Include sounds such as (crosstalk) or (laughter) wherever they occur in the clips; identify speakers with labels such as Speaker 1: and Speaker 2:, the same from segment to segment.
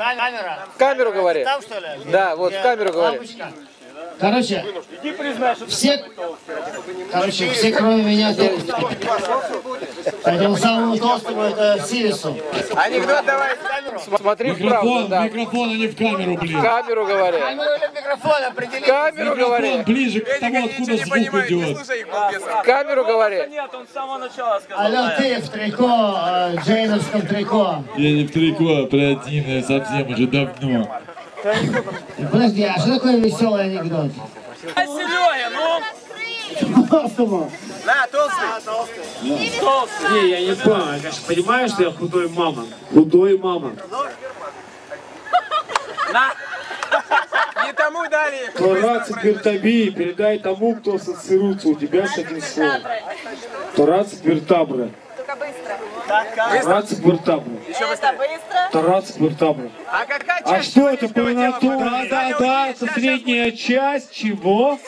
Speaker 1: Камера.
Speaker 2: В камеру говори.
Speaker 1: Там что ли?
Speaker 2: Да, вот в камеру говори.
Speaker 1: Лампочка. Короче, все, короче, все кроме меня тут. Этому самому толстому это Сирису.
Speaker 3: Анекдот давай.
Speaker 2: Смотри вправо,
Speaker 4: Микрофон,
Speaker 2: да.
Speaker 4: микрофон, а не в камеру,
Speaker 2: В
Speaker 4: блин.
Speaker 2: камеру говори.
Speaker 1: Камеру или микрофон
Speaker 2: В
Speaker 1: определи.
Speaker 2: камеру
Speaker 4: Микрофон
Speaker 2: говори.
Speaker 4: ближе к тому, откуда звук идет.
Speaker 3: слушай их, балбеса.
Speaker 2: В камеру говори.
Speaker 5: Нет, он с самого начала сказал.
Speaker 1: Алло, ты в трико, э, джейновском трико.
Speaker 4: Я не в трико, оперативное совсем уже давно.
Speaker 1: Подожди, а что такое веселый анекдот?
Speaker 5: А Серега, ну,
Speaker 1: Толстому.
Speaker 3: На, толстый.
Speaker 5: толстый.
Speaker 6: Не, я не понял. Я, конечно, понимаю, что я худой мамон. Худой мамон.
Speaker 3: Не тому дали.
Speaker 6: Тораци Бертаби, передай тому, кто ассоциируется у тебя с этим словом. Тораци Бертабра.
Speaker 7: Только быстро.
Speaker 6: Тораци Бертабра.
Speaker 3: Еще
Speaker 7: Это
Speaker 3: быстрее.
Speaker 7: быстро.
Speaker 6: Тораци Бертабра.
Speaker 3: А какая
Speaker 6: А
Speaker 3: часть
Speaker 6: что это
Speaker 3: худая?
Speaker 6: Да, да, да, это средняя часть чего?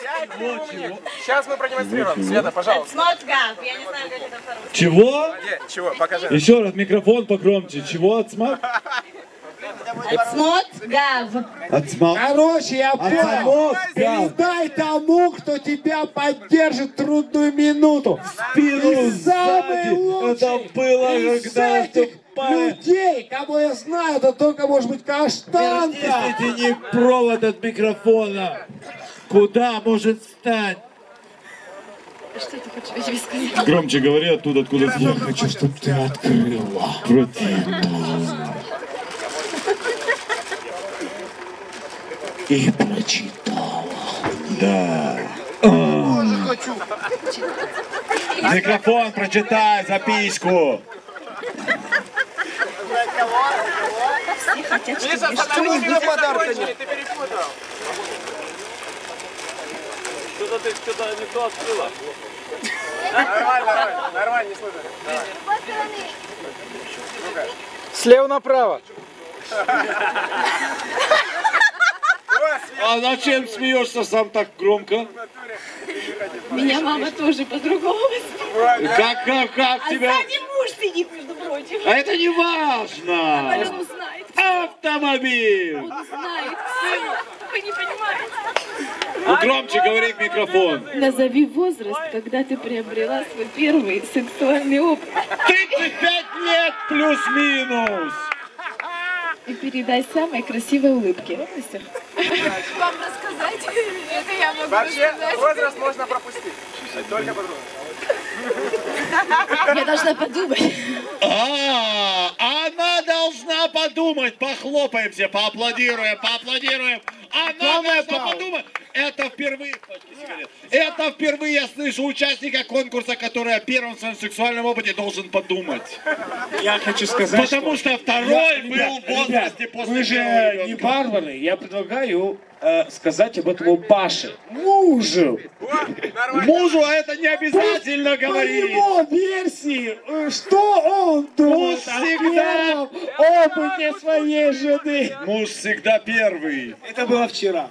Speaker 3: Сейчас мы продемонстрируем. Света, пожалуйста.
Speaker 7: Я не знаю, как это.
Speaker 4: Чего?
Speaker 3: Чего? Покажи.
Speaker 4: Еще раз, микрофон погромче. Чего отсмак?
Speaker 7: Смотгав.
Speaker 4: Отсмак.
Speaker 6: Короче, я понял. Передай тому, кто тебя поддержит в трудную минуту.
Speaker 4: Спину
Speaker 6: И самый лучший
Speaker 4: Это было,
Speaker 6: из
Speaker 4: когда
Speaker 6: этих людей, кого я знаю, это только может быть каштанка.
Speaker 4: Не провод от микрофона, куда может стать?
Speaker 7: Что ты хочешь мне сказать?
Speaker 4: Громче говори оттуда, откуда звук.
Speaker 6: хочу, чтобы ты открыла.
Speaker 4: Противно.
Speaker 6: И прочитала.
Speaker 4: Да. Микрофон прочитай, записку.
Speaker 3: Закончили, ты перепутал.
Speaker 5: Что-то ты что-то не то открыла.
Speaker 3: Нормально, нормально, нормально, не слышно.
Speaker 2: Слева направо. (laughs)
Speaker 4: А зачем смеешься сам так громко?
Speaker 7: Меня мама тоже по-другому.
Speaker 4: Как, как, как
Speaker 7: А
Speaker 4: тебя?
Speaker 7: сзади муж сидит, между прочим.
Speaker 4: А это не важно.
Speaker 7: Узнает.
Speaker 4: Автомобиль.
Speaker 7: Он узнает все. Вы не понимаете.
Speaker 4: Ну, громче говори в микрофон.
Speaker 7: Назови возраст, когда ты приобрела свой первый сексуальный опыт.
Speaker 4: 35 лет плюс-минус.
Speaker 7: И передай самые красивые улыбки. (laughs) Вам рассказать? Это я могу
Speaker 3: Вообще, возраст можно пропустить. Только по-другому.
Speaker 7: Я должна подумать.
Speaker 4: А, подумать. Похлопаем все, поаплодируем, поаплодируем. Она должна подумать. Это впервые... Это впервые я слышу участника конкурса, который о первом своем сексуальном опыте должен подумать.
Speaker 6: Я хочу сказать,
Speaker 4: Потому что второй был в возрасте после
Speaker 6: Вы же не варвары. Я предлагаю э, сказать об этом Паше. Мужу.
Speaker 4: Мужу это не обязательно
Speaker 6: По
Speaker 4: говорить.
Speaker 6: его версии, э, что он думает о
Speaker 4: всегда-
Speaker 6: первом опыте своей жены.
Speaker 4: Муж всегда первый.
Speaker 6: Это было вчера.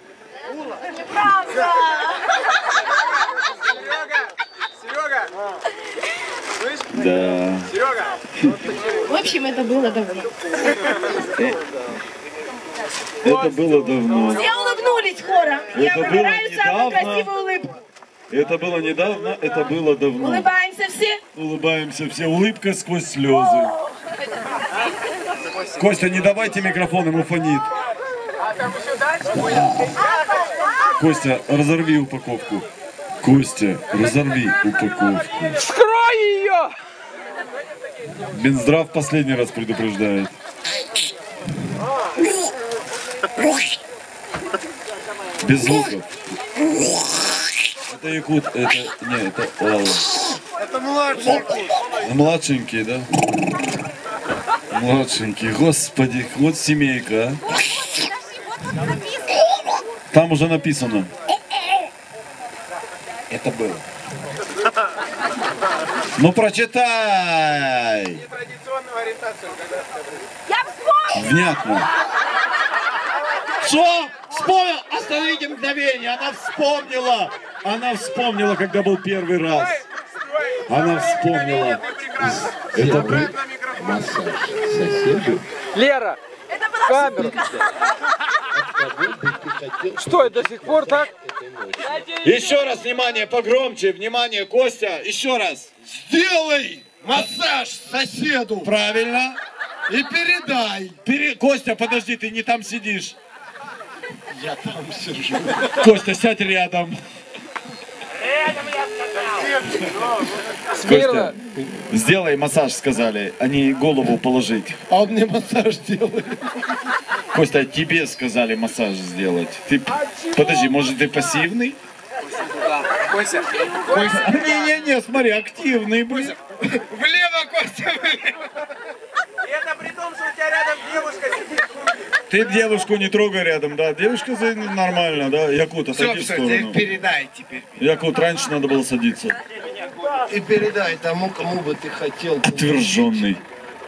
Speaker 3: Серега, Серега, слышь,
Speaker 4: Да.
Speaker 3: Серега,
Speaker 7: В общем, это было давно.
Speaker 4: Это было давно.
Speaker 7: Все улыбнулись хором. Я выбираю самую
Speaker 4: недавно.
Speaker 7: красивую улыбку.
Speaker 4: Это было недавно, это было давно.
Speaker 7: Улыбаемся все.
Speaker 4: Улыбаемся все, улыбка сквозь слезы. Костя, не давайте микрофон, ему фонит. Костя, разорви упаковку. Костя, разорви упаковку.
Speaker 2: Вскрой ее!
Speaker 4: Минздрав последний раз предупреждает. Без звуков. Это якут, это... Не, это... ладно.
Speaker 3: Это младший.
Speaker 4: Младшенький, да? Младшенький, господи, вот семейка, а. Там уже написано. Это было. Ну прочитай! Внятно. Что? Вспомнил? Остановите мгновение. Она вспомнила. Она вспомнила, когда был первый раз. Она вспомнила. Это был...
Speaker 3: на микрофон.
Speaker 2: Лера,
Speaker 7: Это было
Speaker 2: Камеру. Что, и до сих пор так?
Speaker 4: Еще раз, внимание, погромче, внимание, Костя, еще раз.
Speaker 8: Сделай массаж соседу
Speaker 4: Правильно.
Speaker 8: и передай.
Speaker 4: Пере- Костя, подожди, ты не там сидишь.
Speaker 8: Я там сижу.
Speaker 4: Костя, сядь рядом.
Speaker 2: Смирно.
Speaker 4: Сделай массаж, сказали, а не голову положить.
Speaker 8: А он мне массаж делает.
Speaker 4: Костя, тебе сказали массаж сделать. Ты, подожди, может ты пассивный?
Speaker 3: Костя,
Speaker 4: Не-не-не, смотри, активный, блин.
Speaker 3: влево, Костя, влево. Это при том, что у тебя рядом девушка.
Speaker 4: Ты девушку не трогай рядом, да? Девушка нормально, да? Якут, отойди в сторону.
Speaker 8: передай теперь.
Speaker 4: Якут, раньше надо было садиться.
Speaker 8: И передай тому, кому бы ты хотел.
Speaker 4: Отверженный.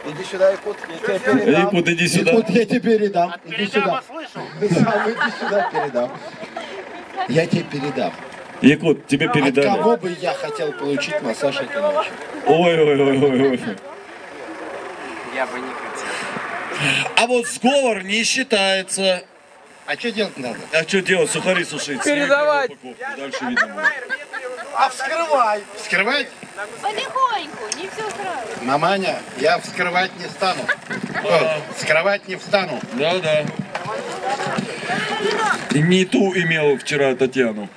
Speaker 8: Иди сюда, Якут, я тебе передам.
Speaker 4: Якут, иди сюда.
Speaker 8: Якут, я тебе передам. Иди сюда. (laughs) Да, иди сюда, передам. Я тебе передам.
Speaker 4: Якут, тебе
Speaker 8: От
Speaker 4: передали.
Speaker 8: кого бы я хотел получить массаж этой ночью?
Speaker 4: Ой-ой-ой-ой.
Speaker 3: Я бы не хотел.
Speaker 4: А вот сговор не считается.
Speaker 8: А что делать надо?
Speaker 4: А что делать? Сухари сушить.
Speaker 2: Передавать.
Speaker 4: Дальше видно будет.
Speaker 8: А вскрывай. Вскрывать?
Speaker 7: Потихоньку, не все сразу.
Speaker 8: Маманя, я вскрывать не стану. О, вскрывать не встану.
Speaker 4: Да, да. Не ту имел вчера Татьяну.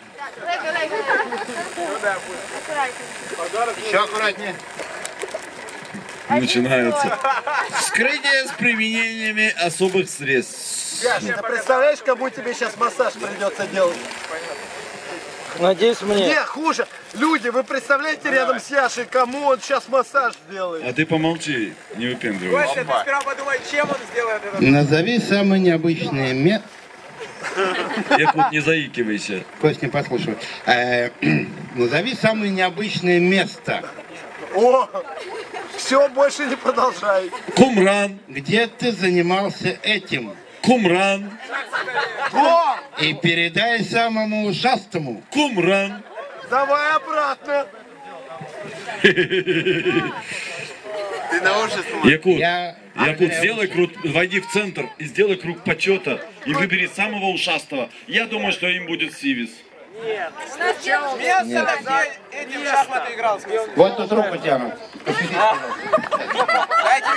Speaker 8: Еще аккуратнее.
Speaker 4: Начинается. Вскрытие с применениями особых средств.
Speaker 8: Ты представляешь, кому тебе сейчас массаж придется делать?
Speaker 2: Надеюсь, мне.
Speaker 8: Не, хуже. Люди, вы представляете рядом с Яшей, кому он сейчас массаж сделает?
Speaker 4: А ты помолчи, не выпендривайся.
Speaker 3: Костя, ты сперва подумай, чем он сделает это.
Speaker 8: Назови самые необычные ме...
Speaker 4: Якут, не заикивайся.
Speaker 8: Кость, не послушай. Э, (clears throat) Назови самое необычное место. О, все, больше не продолжай.
Speaker 4: Кумран,
Speaker 8: Где ты занимался этим?
Speaker 4: Кумран,
Speaker 8: И передай самому ушастому.
Speaker 4: Кумран.
Speaker 8: Давай обратно.
Speaker 4: Якут,
Speaker 8: Я...
Speaker 4: Якут, сделай круг, войди в центр и сделай круг почета и выбери самого ушастого. Я думаю, что им будет Сивис.
Speaker 3: Место, где этим в шахматы играл.
Speaker 8: Вот тут руку тянут.
Speaker 3: Дайте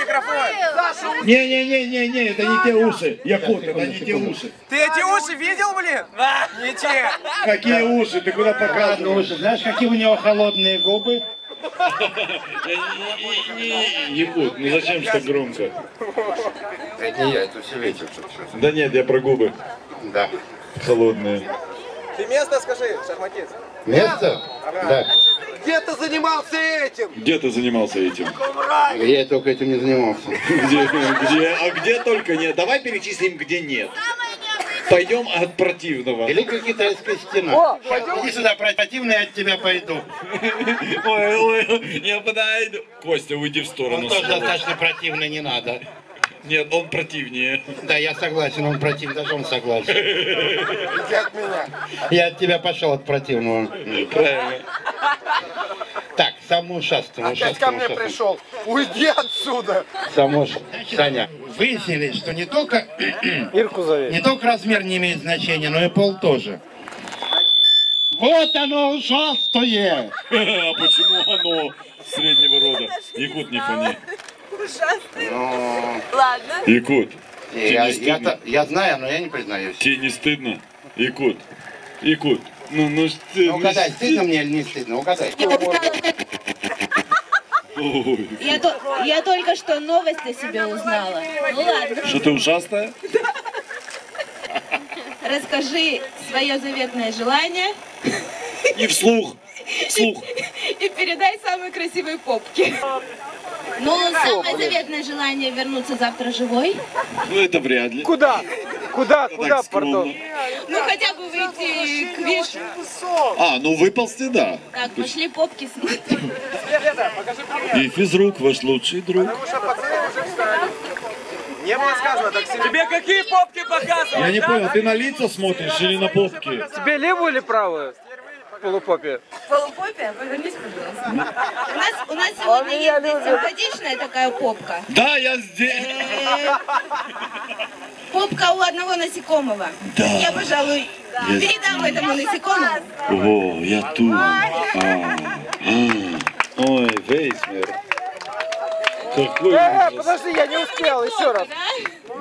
Speaker 3: микрофон.
Speaker 4: Не-не-не-не-не, это не те уши. Якут, это не те уши.
Speaker 3: Ты эти уши видел, блин? Не те.
Speaker 4: Какие уши? Ты куда показываешь?
Speaker 8: Знаешь, какие у него холодные губы?
Speaker 4: Якут, ну зачем так громко?
Speaker 8: Это не я, это все ветер.
Speaker 4: Да нет, я про губы
Speaker 8: Да.
Speaker 4: холодные.
Speaker 3: Ты место скажи, шахматист.
Speaker 8: Место? Да.
Speaker 3: Где ты занимался этим?
Speaker 4: Где ты занимался этим?
Speaker 8: Я только этим не занимался.
Speaker 4: Где, где, а где только нет? Давай перечислим, где нет. Пойдем от противного.
Speaker 8: Великая китайская стена. Иди сюда, противный, я от тебя пойду.
Speaker 4: Ой, ой, я подойду. Костя, уйди в сторону.
Speaker 8: Он тоже достаточно противный, не надо.
Speaker 4: Нет, он противнее.
Speaker 8: Да, я согласен, он противный, даже он согласен. Иди от меня. Я от тебя пошел от противного.
Speaker 4: Правильно.
Speaker 8: Так, самому ушастому. Опять ко мне пришел. Уйди отсюда. Само Саня. Выяснили, что не только, (clears throat)
Speaker 2: Ирку зови.
Speaker 8: не только размер не имеет значения, но и пол тоже. Вот оно ужасное. (laughs)
Speaker 4: А почему оно среднего рода? Якут не фони.
Speaker 7: Ладно.
Speaker 4: Якут,
Speaker 8: Я,
Speaker 4: не стыдно?
Speaker 8: я, я знаю, но я не признаюсь.
Speaker 4: тебе не стыдно? Якут, Якут, ну, ну что ты...
Speaker 8: Ну, угадай, стыдно мне или не стыдно? Угадай.
Speaker 4: Ой,
Speaker 7: Я, то- я только что новость о себе узнала. Ну ладно,
Speaker 4: Что ты ужасная?
Speaker 7: расскажи свое заветное желание
Speaker 4: И вслух, вслух.
Speaker 7: и передай самой красивой попке. Ну, самое заветное желание вернуться завтра живой.
Speaker 4: Ну это вряд ли.
Speaker 2: Куда? Куда? Куда, пардон?
Speaker 7: Ну, хотя бы выйти к вишу.
Speaker 4: А, ну выползти, да.
Speaker 7: Так, пошли попки смотреть.
Speaker 4: И физрук, ваш лучший друг.
Speaker 3: Не было сказано так себе.
Speaker 5: Тебе какие попки показывают?
Speaker 4: Я не понял, ты на лица смотришь или на попки?
Speaker 2: Тебе левую или правую? Полупопе.
Speaker 7: Полупопия, повернись, пожалуйста. У нас, у нас сегодня есть симпатичная такая попка.
Speaker 4: Да, я здесь.
Speaker 7: Э, улыбка у одного насекомого. Я, пожалуй, передам этому насекомому.
Speaker 4: О, я тут. А, а. Ой, Вейсмер. Какой
Speaker 2: Э,
Speaker 4: ужас.
Speaker 2: подожди, я не успел, еще раз.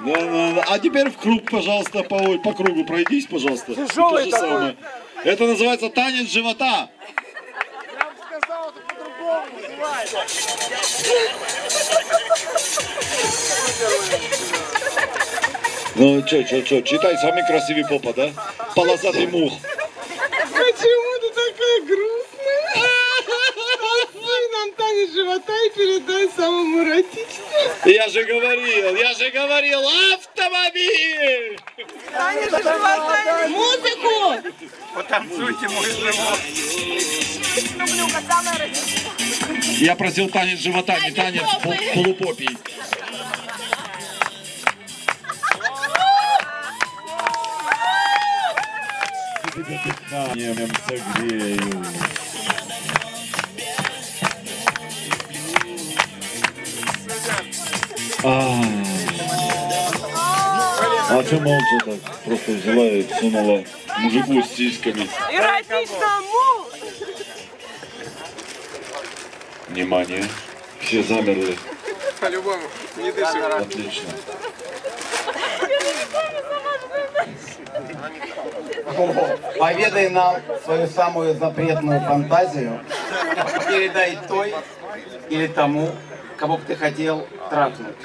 Speaker 4: Да, да, да. А теперь в круг, пожалуйста, по, по кругу пройдись, пожалуйста.
Speaker 2: Тяжелый такой.
Speaker 4: самое. Это называется танец живота. Ну, чё, чё, чё, читай самый красивый попа, да? Полосатый мух.
Speaker 9: Почему ты такая грустная? Ой, нам танец живота и передай самому эротичному.
Speaker 4: Я же говорил, я же говорил, автомобиль!
Speaker 9: Танец живота.
Speaker 7: Музыку!
Speaker 9: Потанцуйте, мой живот.
Speaker 4: Я просил танец живота, не танец пол- полупопий. Дыханием согрею. А, а ты молча так просто взяла и сунула мужику с сиськами.
Speaker 9: Эротичному.
Speaker 4: Внимание, все замерли.
Speaker 9: По-любому, не дышим.
Speaker 4: Отлично.
Speaker 10: Поведай нам свою самую запретную фантазию. Передай той или тому, кого бы ты хотел трахнуть.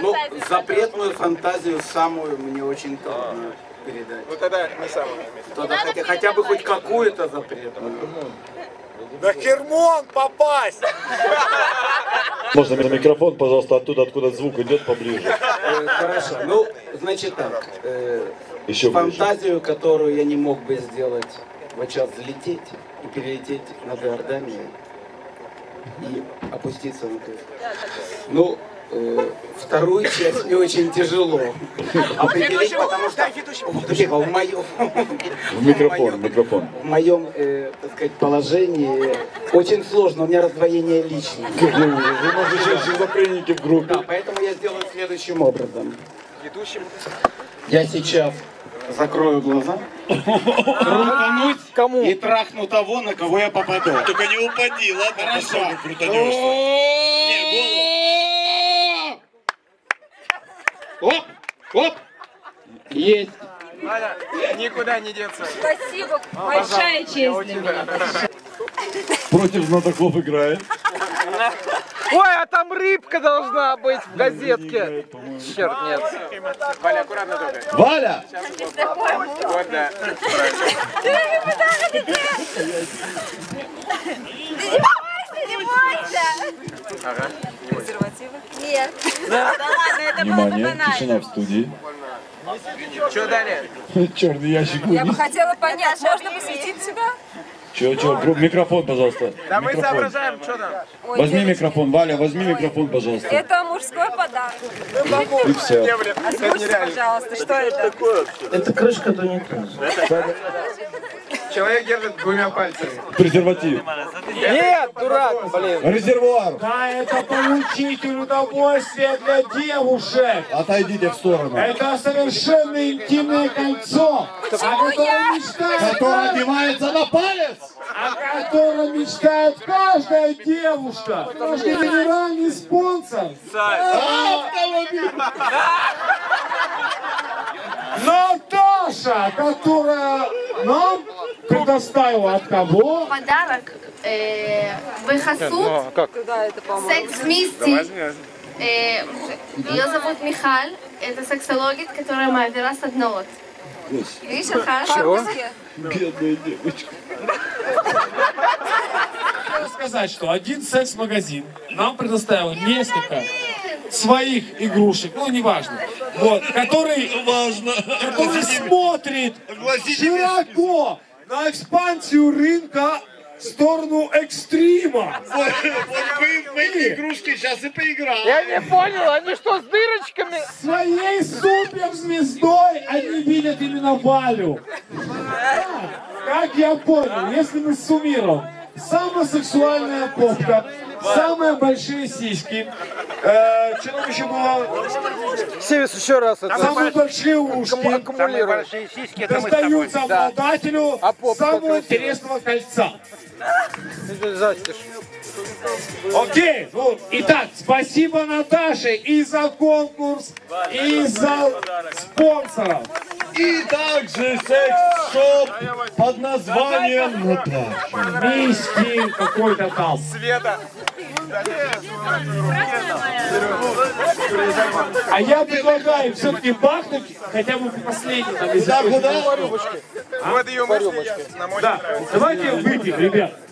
Speaker 10: Ну, запретную фантазию самую мне очень трудно передать.
Speaker 9: Вот тогда не самое.
Speaker 10: Тогда хотя, хотя бы хоть какую-то запретную.
Speaker 9: На Хермон попасть!
Speaker 4: Можно на микрофон, пожалуйста, оттуда, откуда звук идет поближе.
Speaker 10: Э, Хорошо. Ну, значит так. э,
Speaker 4: Еще ближе.
Speaker 10: фантазию, которую я не мог бы сделать, вот сейчас залететь и перелететь над Иорданией и опуститься на Турцию. Ну, э, вторую часть мне очень тяжело определить, потому что Тихо, в моем,
Speaker 4: В микрофон, в микрофон.
Speaker 10: в моем, э, так сказать, положении очень сложно, у меня раздвоение личности.
Speaker 4: Вы можете шизофреники в группе.
Speaker 10: Да, поэтому я сделаю следующим образом.
Speaker 9: Ведущим.
Speaker 10: Я сейчас закрою глаза, крутанусь
Speaker 2: Кому?
Speaker 10: и трахну того, на кого я попаду.
Speaker 4: Только не упади, ладно? Хорошо. крутанешься. Не, голову.
Speaker 10: Оп, оп, есть.
Speaker 9: Валя, никуда не деться.
Speaker 11: Спасибо, большая честь для меня.
Speaker 4: Против знатоков играет.
Speaker 2: Ой, а там рыбка должна быть в газетке. Черт, нет.
Speaker 9: Валя, аккуратно только.
Speaker 4: Валя!
Speaker 9: Вот, да.
Speaker 7: Не бойся!
Speaker 9: Ага.
Speaker 7: Нет. Да ладно, это было бы
Speaker 4: Внимание, тишина в студии.
Speaker 9: Что далее?
Speaker 4: Черный ящик
Speaker 11: Я бы
Speaker 4: вынес.
Speaker 11: хотела понять, можно посветить сюда?
Speaker 4: Че, че, гру- микрофон, пожалуйста.
Speaker 9: Да мы
Speaker 4: Микрофон.
Speaker 9: соображаем, что там.
Speaker 11: Ой,
Speaker 4: Возьми
Speaker 11: девочки,
Speaker 4: микрофон, Валя, возьми микрофон, пожалуйста.
Speaker 11: Это мужской подарок.
Speaker 4: И все.
Speaker 11: Озвучьте, пожалуйста, что это?
Speaker 10: Это крышка унитаза.
Speaker 9: Человек держит двумя пальцами.
Speaker 4: Презерватив.
Speaker 2: Нет, дурак, блин.
Speaker 4: Резервуар.
Speaker 6: Да, это получитель удовольствия для девушек.
Speaker 4: Отойдите в сторону.
Speaker 6: Это совершенно интимное кольцо, о котором мечтает,
Speaker 4: Который одевается на палец.
Speaker 6: о котором мечтает каждая девушка. Наш генеральный спонсор. Наташа, которая нам предоставила от кого?
Speaker 11: Подарок э,
Speaker 2: Ну, а как?
Speaker 11: Секс вместе. Э, ее зовут Михаль. Это сексология, которая Мавера с одного. Видишь, хорошо.
Speaker 4: Бедная девочка.
Speaker 6: Хочу сказать, что один секс-магазин нам предоставил несколько своих игрушек, ну неважно, вот, который,
Speaker 4: Важно.
Speaker 6: который смотрит широко на экспансию рынка в сторону экстрима.
Speaker 4: Вот вы в эти игрушки сейчас и поиграли.
Speaker 2: Я не понял, они что, с дырочками?
Speaker 6: Своей суперзвездой они видят именно Валю. Да, Как я понял, если мы суммируем, самая сексуальная попка, самые большие сиськи. Э, что там еще было?
Speaker 2: Севис, еще раз это.
Speaker 6: Самые большие ушки.
Speaker 2: Аккумулируй.
Speaker 6: Достаются обладателю
Speaker 2: А
Speaker 6: самого интересного кольца.
Speaker 2: Застишь.
Speaker 6: Окей, ну, итак, спасибо Наташе и за конкурс, и за спонсоров.
Speaker 4: И также секс-шоп под названием Наташа.
Speaker 6: Миски какой-то там.
Speaker 3: Света.
Speaker 6: А я предлагаю все-таки бахнуть хотя бы последний там, если
Speaker 4: Куда, куда?
Speaker 3: Вот ее мысли я на мой
Speaker 6: Да, давайте выпьем, ребят.